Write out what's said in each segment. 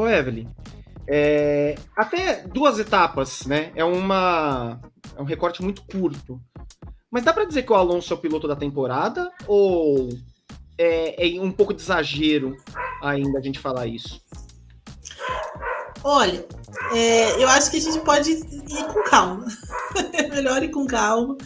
Ô, Evelyn, é, até duas etapas, né? É, uma, é um recorte muito curto. Mas dá para dizer que o Alonso é o piloto da temporada? Ou é, é um pouco de exagero ainda a gente falar isso? Olha, é, eu acho que a gente pode ir com calma. é melhor ir com calma,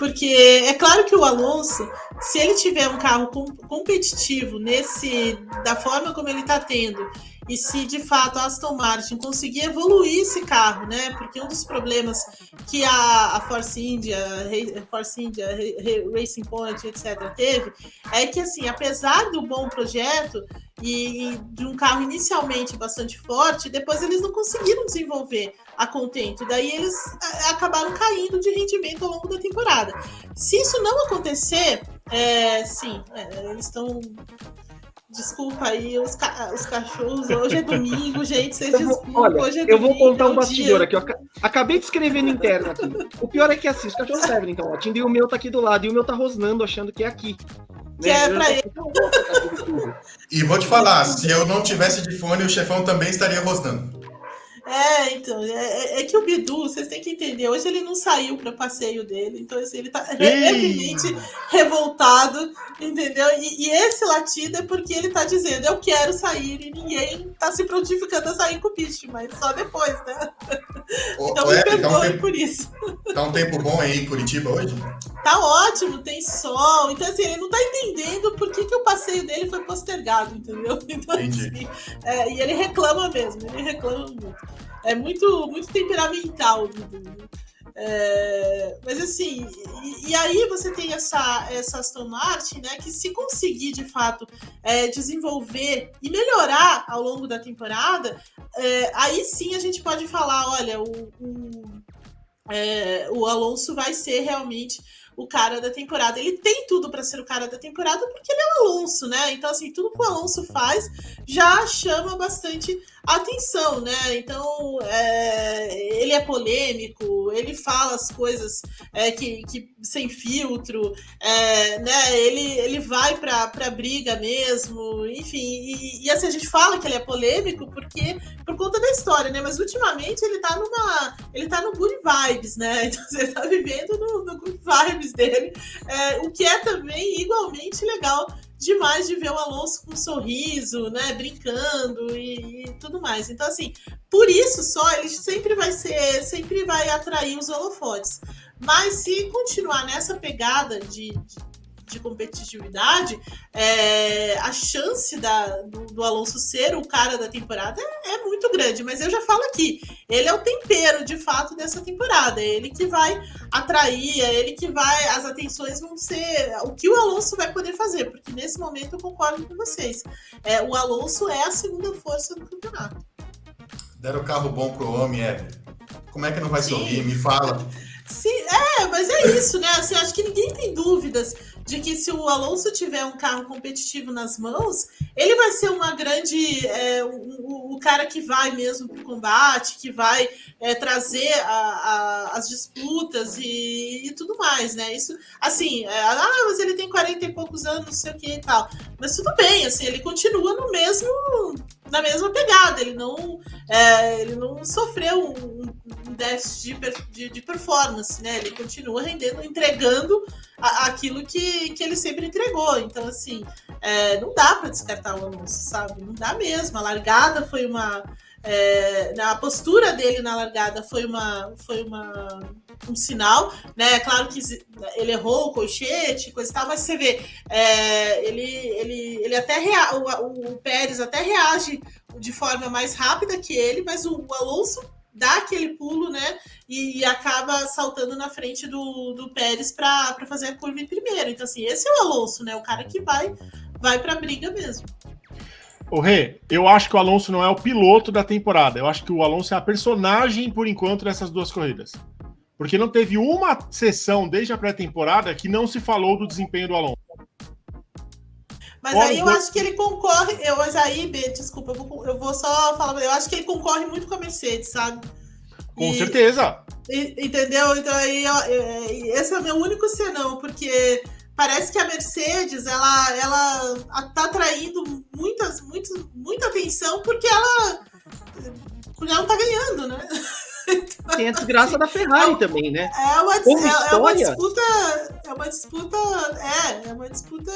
porque é claro que o Alonso, se ele tiver um carro com, competitivo nesse da forma como ele está tendo e se de fato a Aston Martin conseguir evoluir esse carro, né? Porque um dos problemas que a, a Force India, Force India, Racing Point, etc., teve é que, assim, apesar do bom projeto e, e de um carro inicialmente bastante forte, depois eles não conseguiram desenvolver a contento. Daí eles acabaram caindo de rendimento ao longo da temporada. Se isso não acontecer, é, sim, é, eles estão Desculpa aí, os, ca os cachorros. Hoje é domingo, gente. Vocês desculpem. Olha, hoje é eu domingo, vou contar um é bastidor dia. aqui. Eu acabei de escrever no interno aqui. O pior é que assim, os cachorros servem então e o meu tá aqui do lado. E o meu tá rosnando, achando que é aqui. Que é pra ele. E vou te falar, se eu não tivesse de fone, o chefão também estaria rosnando. É, então, é, é, que o Bidu, vocês têm que entender, hoje ele não saiu para passeio dele, então assim, ele tá levemente revoltado, entendeu? E, e, esse latido é porque ele tá dizendo, eu quero sair, e ninguém tá se prontificando a sair com o bicho, mas só depois, né? então me perdoe tá um tempo, por isso. Tá um tempo bom aí em Curitiba hoje? Tá ótimo, tem sol, então assim, ele não tá entendendo por que, que o passeio dele foi postergado, entendeu? Então, assim, é, e ele reclama mesmo, ele reclama muito. É muito, muito temperamental, Dudu. É, mas assim, e, e, aí você tem essa, essa Aston Martin, né, que se conseguir de fato é, desenvolver e melhorar ao longo da temporada, é, aí sim a gente pode falar, olha, o, o, é, o Alonso vai ser realmente o cara da temporada. Ele tem tudo para ser o cara da temporada porque ele é o Alonso, né? Então, assim, tudo que o Alonso faz já chama bastante atenção, né? Então, é, ele é polêmico, ele fala as coisas é, que, que, sem filtro, é, né? Ele, ele vai para pra briga mesmo, enfim. E, e, assim, a gente fala que ele é polêmico porque por conta da história, né? Mas ultimamente ele tá numa. Ele tá no good vibes, né? Então, você tá vivendo no, no good vibes dele, é, o que é também igualmente legal demais de ver o Alonso com um sorriso, né, brincando e, e, tudo mais. Então, assim, por isso só ele sempre vai ser, sempre vai atrair os holofotes. Mas se continuar nessa pegada de, de de competitividade, é, a chance da, do, do, Alonso ser o cara da temporada é, é, muito grande. Mas eu já falo aqui, ele é o tempero de fato dessa temporada. É ele que vai atrair, é ele que vai. As atenções vão ser o que o Alonso vai poder fazer, porque nesse momento eu concordo com vocês. É, o Alonso é a segunda força do campeonato. Deram carro bom pro homem, é. Como é que não vai Sim. sorrir? Me fala. Sim, é, mas é isso, né? Assim, acho que ninguém tem dúvidas de que se o Alonso tiver um carro competitivo nas mãos, ele vai ser uma grande. É, o, o, cara que vai mesmo para o combate, que vai é, trazer a, a, as disputas e, e, tudo mais, né? Isso, assim, é, ah, mas ele tem 40 e poucos anos, não sei o que e tal. Mas tudo bem, assim, ele continua no mesmo. Na mesma pegada, ele não, é, ele não sofreu um, um déficit de, de, de performance, né? Ele continua rendendo, entregando aquilo que, que ele sempre entregou. Então, assim, é, não dá para descartar o Alonso, sabe? Não dá mesmo. A largada foi uma. É, a postura dele na largada foi uma foi uma um sinal, né? Claro que ele errou o colchete, coisa e tal, mas você vê, é, ele, ele, ele até rea, o, o Pérez até reage de forma mais rápida que ele, mas o, o Alonso dá aquele pulo, né? E, e, acaba saltando na frente do, do Pérez para fazer a curva em primeiro. Então, assim, esse é o Alonso, né? O cara que vai, vai para a briga mesmo. O Rê, eu acho que o Alonso não é o piloto da temporada. Eu acho que o Alonso é a personagem, por enquanto, dessas duas corridas. Porque não teve uma sessão desde a pré-temporada que não se falou do desempenho do Alonso. Mas aí eu acho que ele concorre. Eu, mas aí, B, desculpa, eu vou, eu vou só falar. Eu acho que ele concorre muito com a Mercedes, sabe? Com e, certeza. E, entendeu? Então aí, esse é o meu único senão, porque parece que a Mercedes ela, ela tá atraindo muitas, muitas, muita atenção porque ela Porque ela não tá ganhando, né? Então, Tem a desgraça da Ferrari é, também, né? É uma, é, é uma disputa. É uma disputa. É, é uma disputa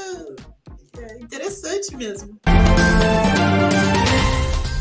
é, interessante mesmo.